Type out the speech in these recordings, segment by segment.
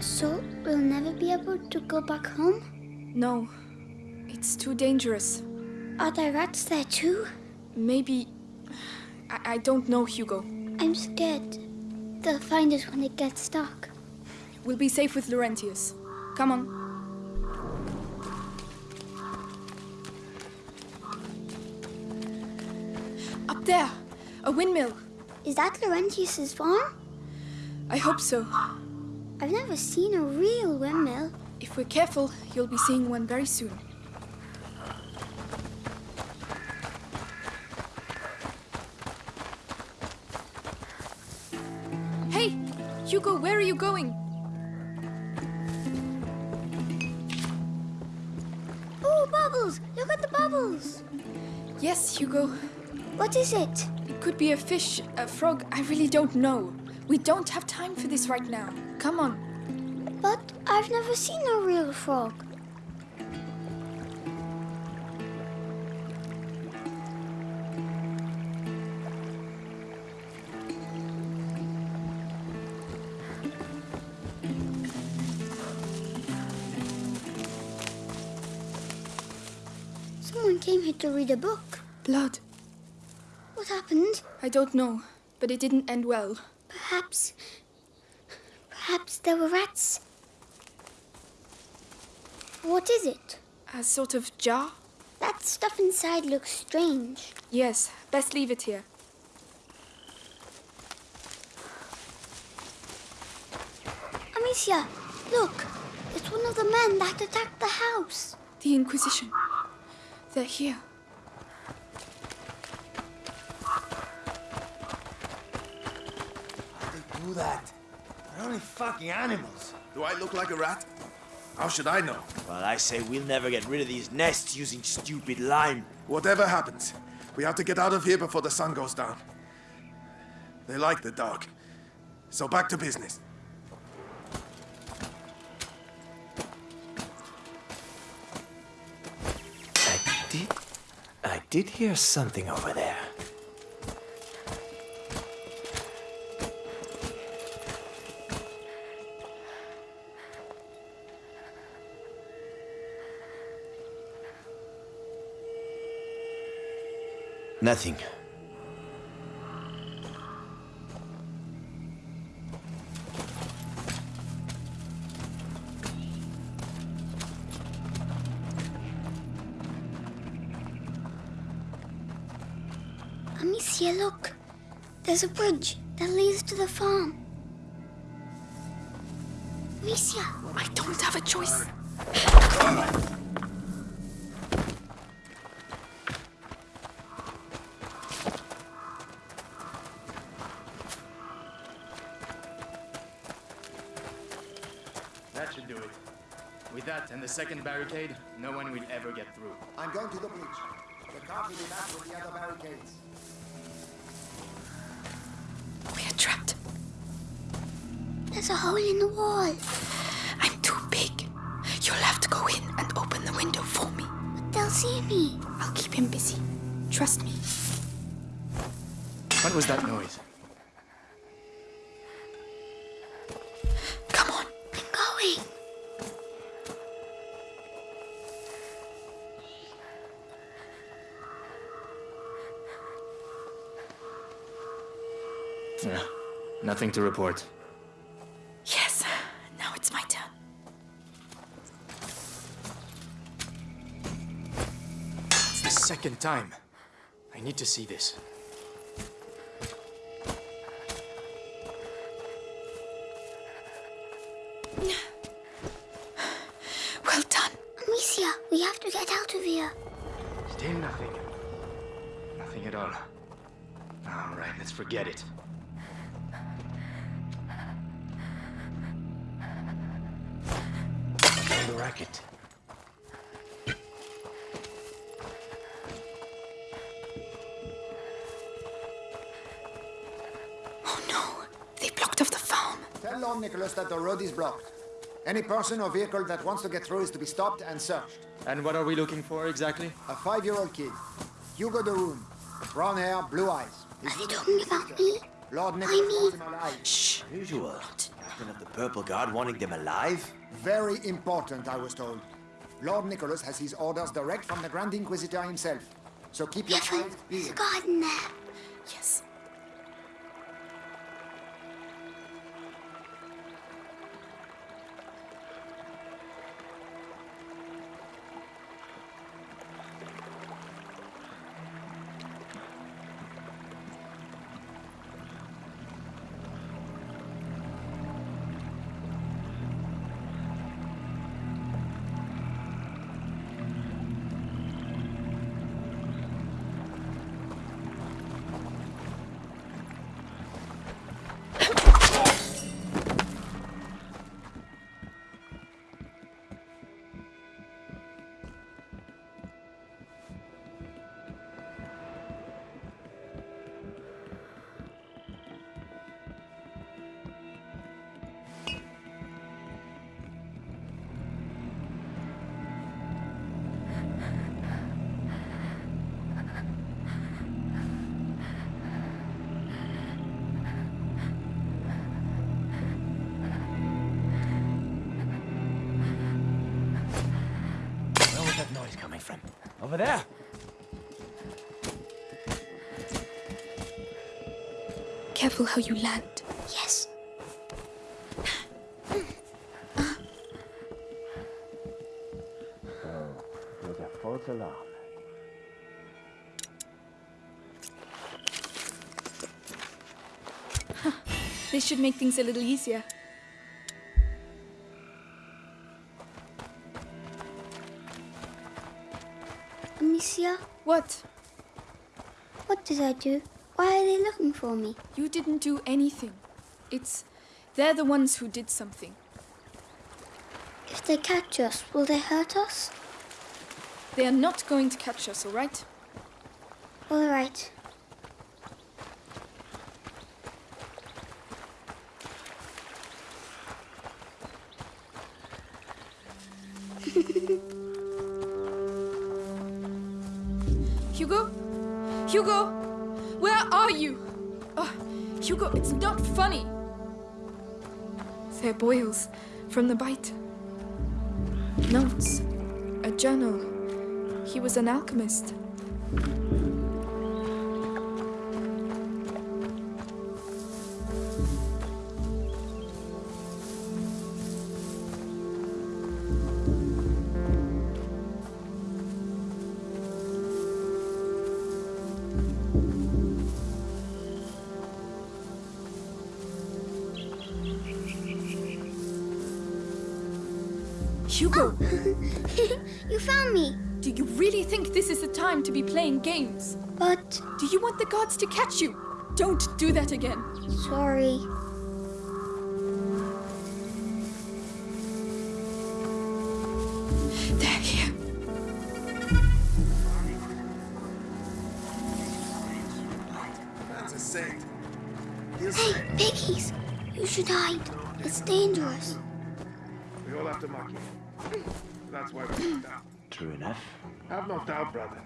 So we'll never be able to go back home? No, it's too dangerous. Are there rats there too? Maybe. I, I don't know, Hugo. I'm scared. They'll find us when it gets dark. We'll be safe with Laurentius. Come on. Up there! A windmill! Is that Laurentius's farm? I hope so. I've never seen a real windmill. If we're careful, you'll be seeing one very soon. Hey! Hugo, where are you going? Oh, bubbles! Look at the bubbles! Yes, Hugo. What is it? It could be a fish, a frog, I really don't know. We don't have time for this right now. Come on. But I've never seen a real frog. Someone came here to read a book. Blood. What happened? I don't know, but it didn't end well. Perhaps. Perhaps there were rats. What is it? A sort of jar? That stuff inside looks strange. Yes, best leave it here. Amicia, look! It's one of the men that attacked the house. The Inquisition. They're here. Do that? They're only fucking animals. Do I look like a rat? How should I know? Well, I say we'll never get rid of these nests using stupid lime. Whatever happens, we have to get out of here before the sun goes down. They like the dark. So back to business. I did... I did hear something over there. Nothing. Amicia, look. There's a bridge that leads to the farm. Amicia, I don't have a choice. That should do it. With that and the second barricade, no one will ever get through. I'm going to the bridge. The cart will be back with the other barricades. We're trapped. there's a hole in the wall. I'm too big. You'll have to go in and open the window for me. But they'll see me. I'll keep him busy. Trust me. What was that noise? Nothing to report. Yes, now it's my turn. It's the second time. I need to see this. Well done. Amicia, we have to get out of here. Still nothing. Nothing at all. All right, let's forget it. The. Oh no. They blocked off the farm. Tell Lord Nicholas that the road is blocked. Any person or vehicle that wants to get through is to be stopped and searched. And what are we looking for exactly? A five-year-old kid. Hugo de Rune. Brown hair, blue eyes. He's Are they talking about me? Lord Nicholas mean- wants him alive. Shh. Usual. Captain of the Purple Guard wanting them alive? Very important, I was told. Lord Nicholas has his orders direct from the Grand Inquisitor himself. So keep your eyes peeled. guard in. Yes. Careful how you land. Yes. There's a false alarm. This should make things a little easier. Amicia, What? what did I do? Why are they looking for me? You didn't do anything. It's. They're the ones who did something. If they catch us, will they hurt us? They are not going to catch us, alright? All right. Hugo? Hugo? Are you? Oh, Hugo, it's not funny. They're boils from the bite. Notes. A journal. He was an alchemist. You really think this is the time to be playing games? but Do you want the gods to catch you? Don't do that again. sorry. They're here. That's a saint. He'll Hey, say. piggies! You should hide. It's dangerous. We all have to mock you. That's why we knocked out. True enough. Have no doubt, brother.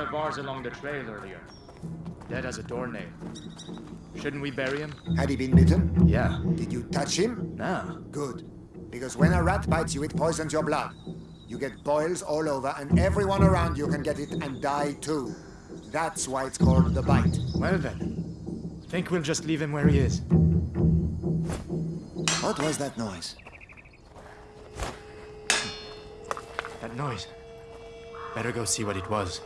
Along the trail earlier. Dead as a doornail. Shouldn't we bury him? Had he been bitten? Yeah. Did you touch him? No. Good. Because when a rat bites you, it poisons your blood. You get boils all over, and everyone around you can get it and die too. That's why it's called the bite. Well then. Think we'll just leave him where he is. What was that noise? That noise. Better go see what it was.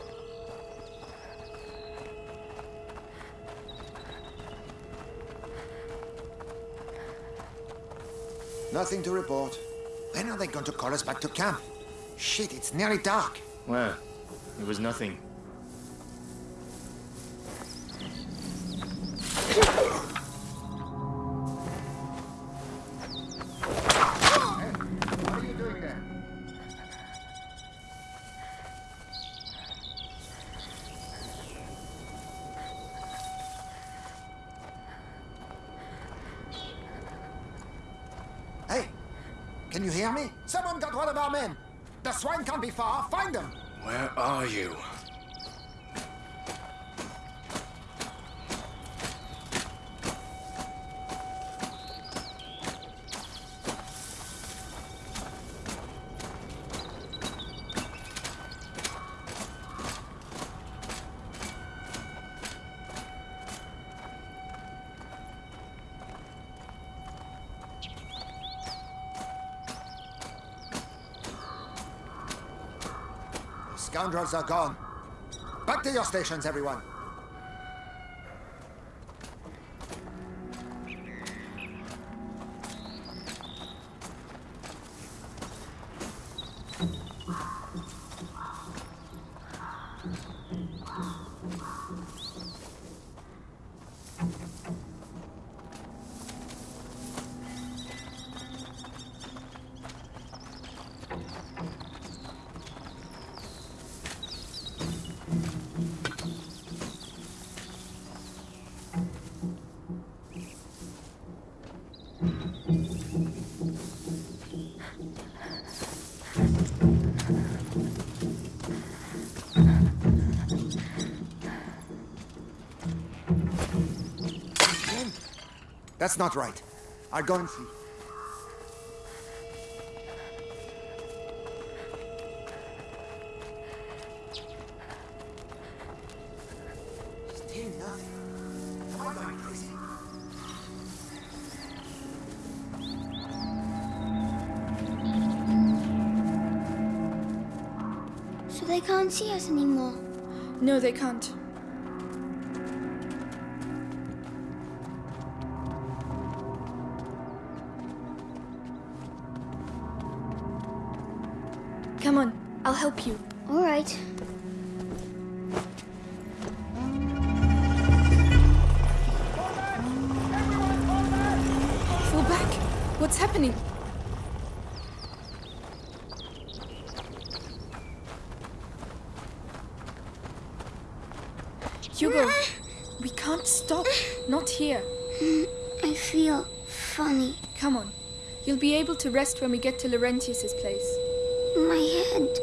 Nothing to report. When are they going to call us back to camp? Shit, it's nearly dark. Well, it was nothing. Are you? Scoundrels are gone. Back to your stations, everyone. That's not right. I'll go and see. Still uh, nothing. Am I going crazy? So they can't see us anymore. No, they can't. To rest when we get to Laurentius's place. My head.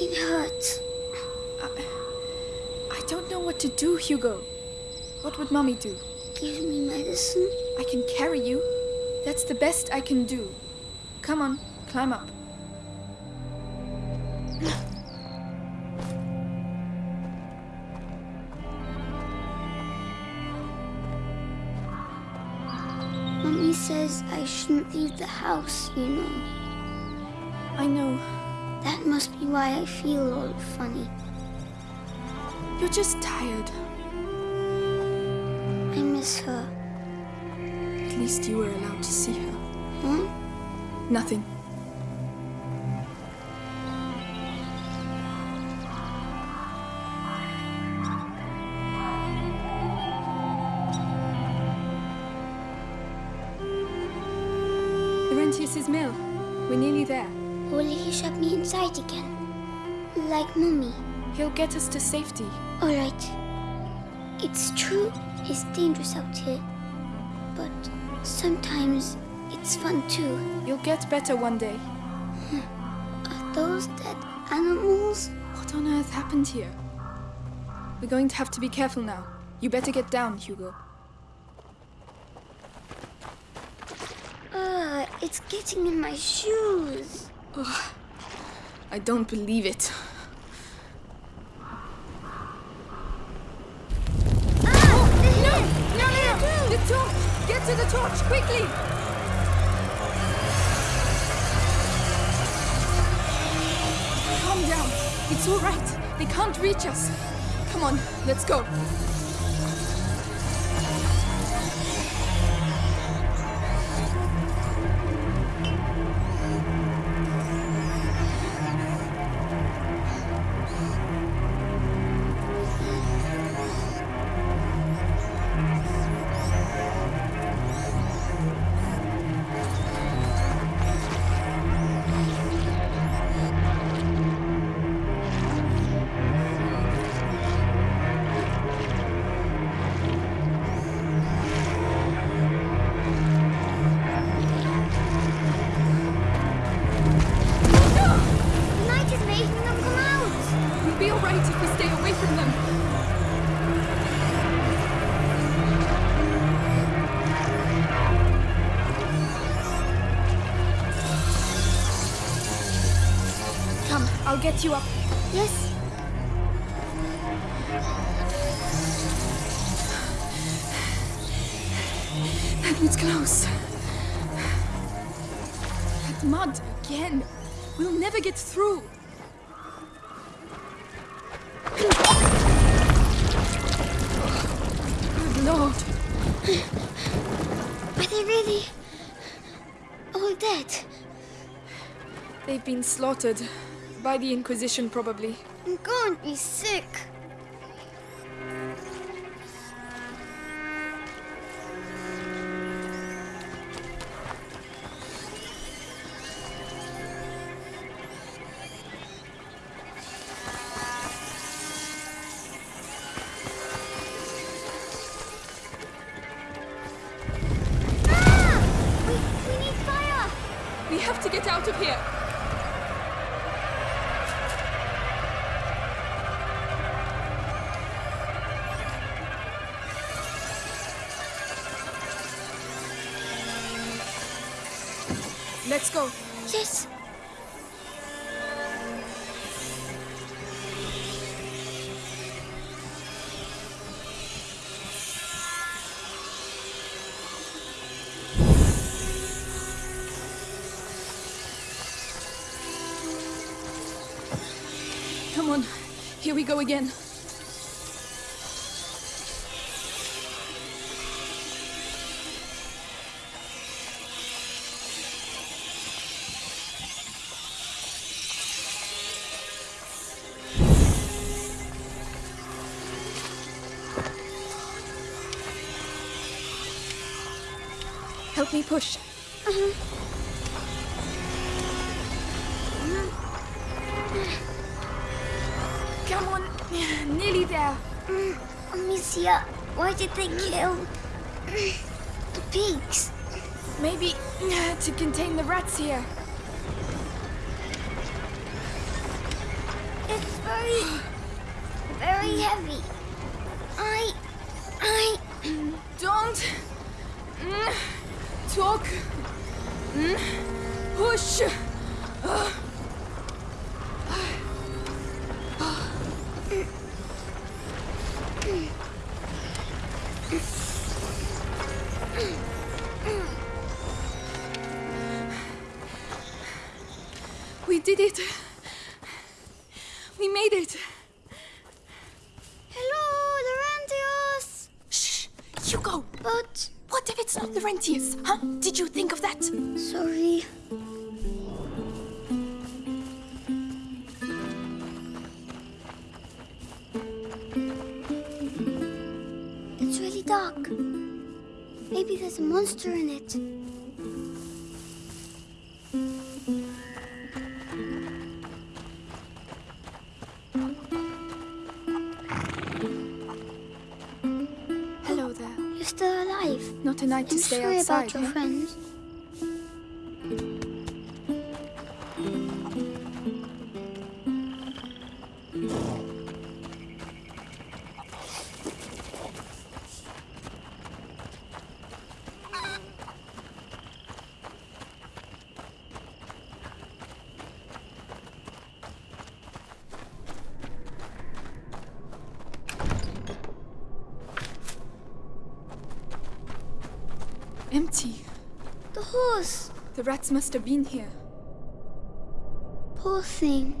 It hurts. I don't know what to do, Hugo. What would Mommy do? Give me medicine. I can carry you. That's the best I can do. Come on, climb up. Shouldn't leave the house, you know. I know. That must be why I feel all funny. You're just tired. I miss her. At least you were allowed to see her. Huh? Nothing. Like Mummy. He'll get us to safety. All right. It's true it's dangerous out here. But sometimes it's fun too. You'll get better one day. Are those dead animals? What on earth happened here? We're going to have to be careful now. You better get down, Hugo. Uh, it's getting in my shoes. I don't believe it. It's all right. They can't reach us. Come on, let's go. Get you up. Yes. That was close. That mud again. We'll never get through. Good lord. Are they really all dead? They've been slaughtered. By the Inquisition, probably. I'm going to be sick. We, we need fire! We have to get out of here. We go again. Help me push. Come Amicia, why did they kill the pigs? Maybe to contain the rats here. It's very, very heavy. I, I, Don't talk. Push. We did it. We made it. hello, Laurentius. Shh, Hugo. But What if it's not Laurentius? Huh? Did you think of that? sorry. It's really dark. Maybe there's a monster in it. Alive. Not a night to stay outside. about your eh? friends. Empty. The horse. The rats must have been here. Poor thing.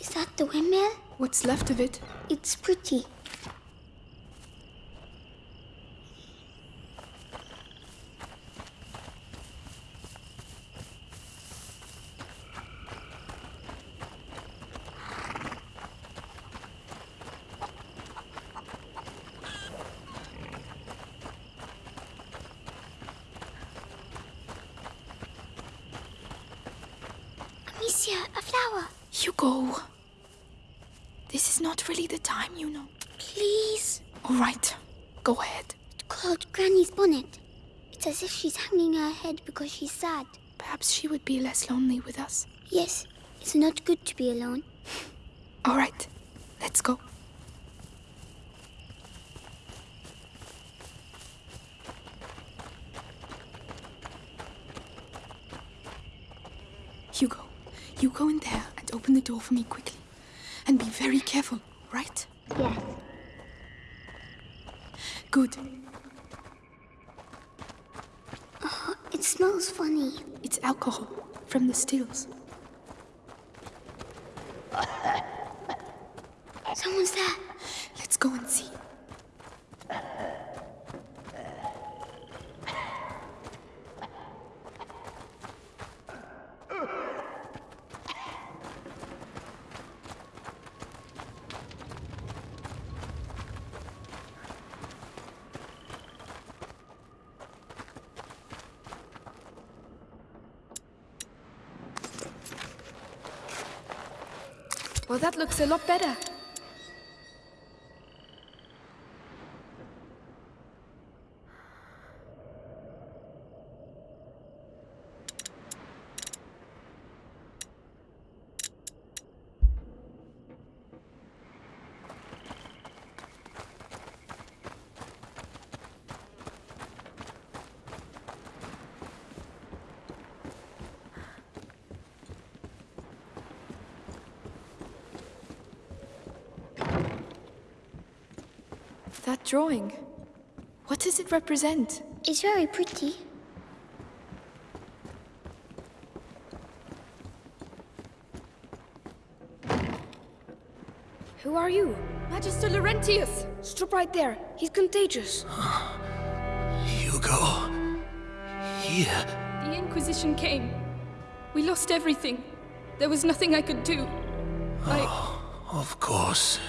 Is that the windmill? What's left of it? It's pretty. Amicia, a flower. Hugo! This is not really the time, you know. Please. All right, go ahead. It's called Granny's bonnet. It's as if she's hanging her head because she's sad. Perhaps she would be less lonely with us. Yes, it's not good to be alone. All right, let's go. Hugo, you go in there and open the door for me quickly. And be very careful, right? Yes. Good. It smells funny. It's alcohol from the stills. Someone's there. Let's go and see. Well, that looks a lot better. That drawing. What does it represent? It's very pretty. Who are you? Magister Laurentius! Stop right there. He's contagious. Hugo. Here. The Inquisition came. We lost everything. There was nothing I could do. I. Of course.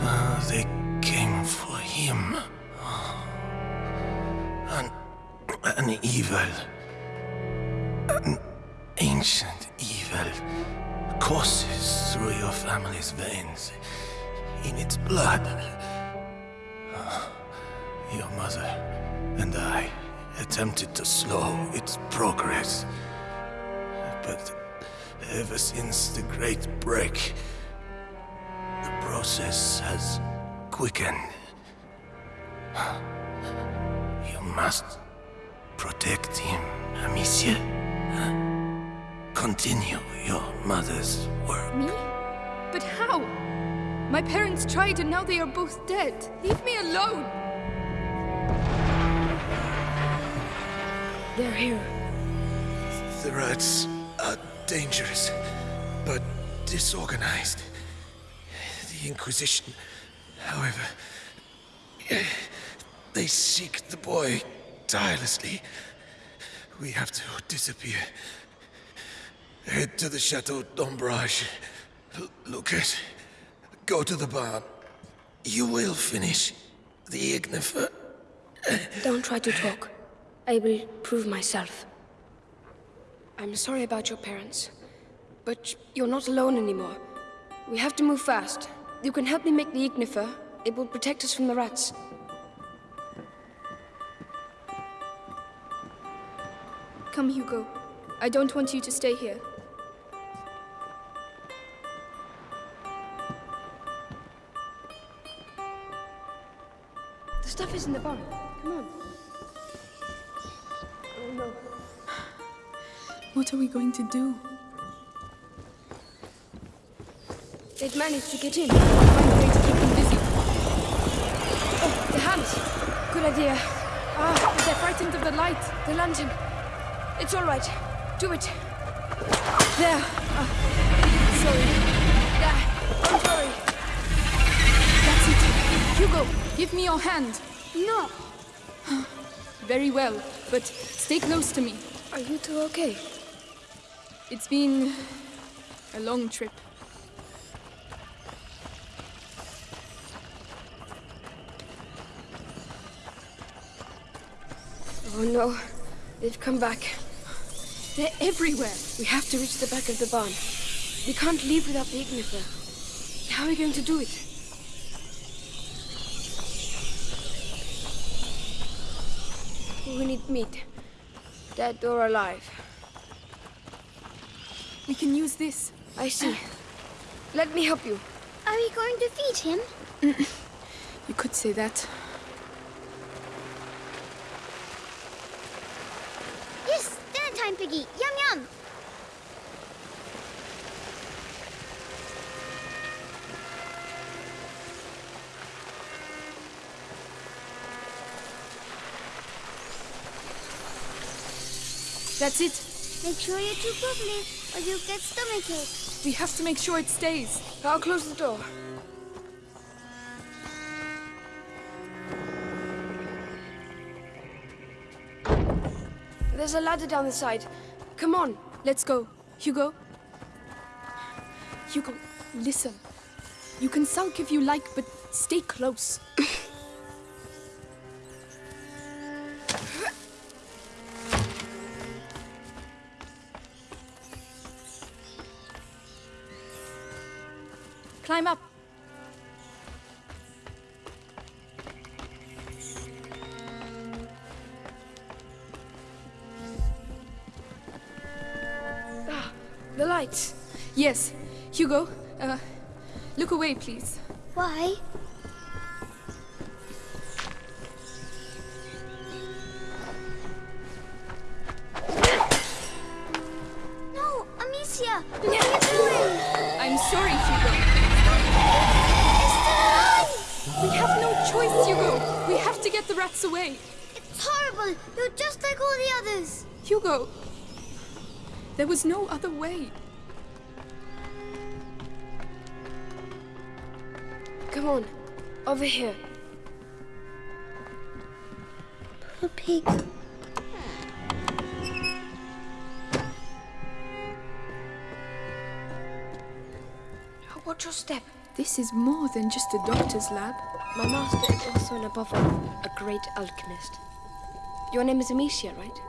Uh, they came for him. An, an evil. An ancient evil courses through your family's veins. In its blood. Your mother and I attempted to slow its progress. But ever since the Great Break, the process has quickened. You must protect him, Amicia. Continue your mother's work. Me? But how? My parents tried and now they are both dead. Leave me alone! They're here. The rats are dangerous, but disorganized. The Inquisition, however, they seek the boy tirelessly. We have to disappear. Head to the Chateau d'Ombrage. Lucas, go to the barn. You will finish the Ignifer. Don't try to talk. I will prove myself. I'm sorry about your parents, but you're not alone anymore. We have to move fast. You can help me make the Ignifer. It will protect us from the rats. Come, Hugo. I don't want you to stay here. The stuff is in the barn. Come on. Oh no. What are we going to do? They've managed to get in. Find a way to keep them busy. Oh, the hands. Good idea. Ah, but they're frightened of the light. The lantern. It's all right. Do it. There. Ah, Sorry. there. Don't worry. That's it. Hugo, give me your hand. No, Very well, but stay close to me. Are you two okay? It's been a long trip. Oh no. They've come back. They're everywhere. We have to reach the back of the barn. We can't leave without the Ignifer. How are we going to do it? We need meat. Dead or alive. We can use this. I see. Let me help you. are we going to feed him? You could say that. That's it. Make sure you chew properly, or you'll get stomachache. We have to make sure it stays. I'll close the door. There's a ladder down the side. Come on. Let's go. Hugo? Hugo, listen. You can sulk if you like, but stay close. Yes. Hugo, uh, look away, please. Why? No, Amicia, what are you doing? I'm sorry, Hugo. We have no choice, Hugo. We have to get the rats away. It's horrible. You're just like all the others. Hugo, there was no other way. Come on. Over here. Poor pig. Oh, watch your step. This is more than just a doctor's lab. My master is also and above all a great alchemist. Your name is Amicia, right?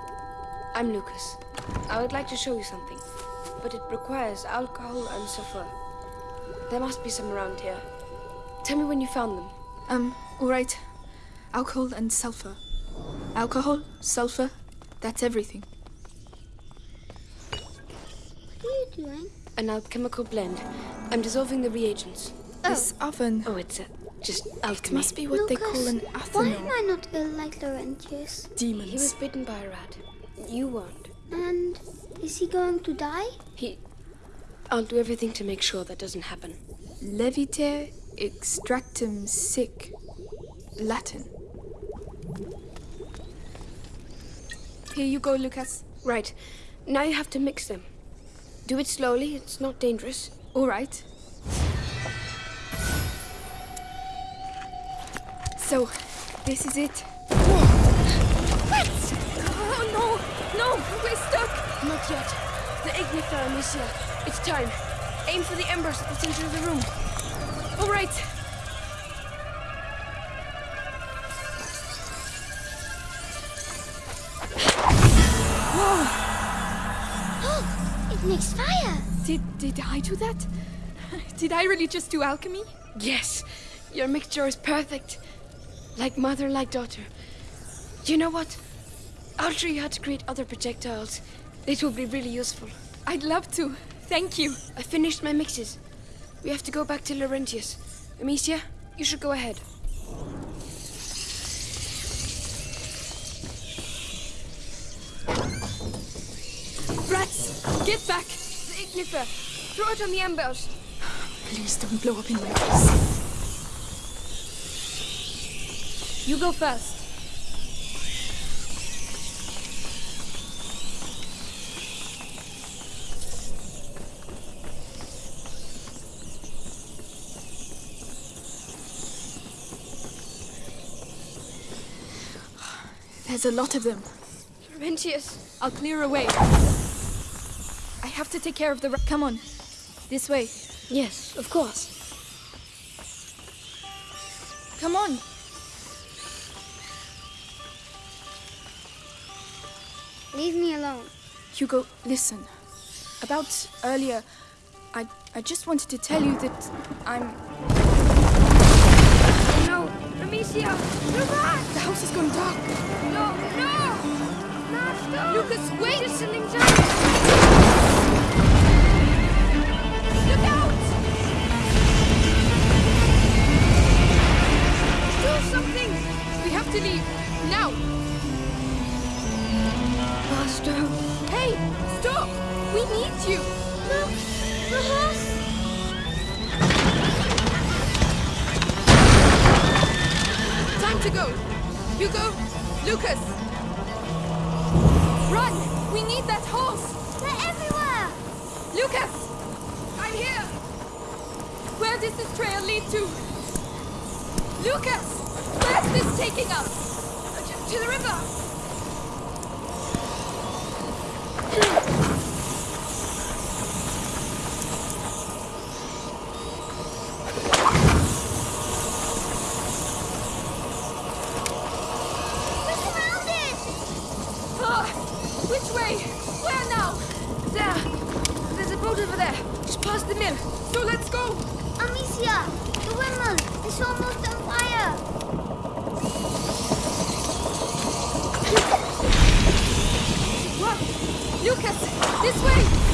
I'm Lucas. I would like to show you something, but it requires alcohol and sulfur. There must be some around here. Tell me when you found them. Um, all right. Alcohol and sulfur. Alcohol, sulfur, that's everything. What are you doing? An alchemical blend. I'm dissolving the reagents. This oven. Oh, it's uh, just It alchemy. must be what they call an Lucas, Why am. I not ill like Laurentius? Demons. He was bitten by a rat. You weren't. And is he going to die? He. I'll do everything to make sure that doesn't happen. Leviter extractum sic. Latin. Here you go, Lucas. Right. Now you have to mix them. Do it slowly, it's not dangerous. All right. So, this is it. What? Oh no! No! We're stuck! Not yet. The Ignifer, Amicia. It's time. Aim for the embers at the center of the room. All right. It makes fire. Did, did I do that? Did I really just do alchemy? Yes. Your mixture is perfect. Like mother, like daughter. You know what? I'll show you how to create other projectiles. It will be really useful. I'd love to. Thank you. I finished my mixes. We have to go back to Laurentius. Amicia, you should go ahead. Rats, get back! The Ignifer, throw it on the embers. Please don't blow up in my face. You go first. There's a lot of them. Laurentius, I'll clear away. I have to take care of the. ra- Come on, this way. yes, of course. Come on. Leave me alone. Hugo, listen. About earlier, I I just wanted to tell you that I'm. Oh, no, Amicia, look back! The house is going dark. Lucas, wait! Just past the mill. So let's go! Amicia, the windmill is almost on fire. Run! Lucas, this way!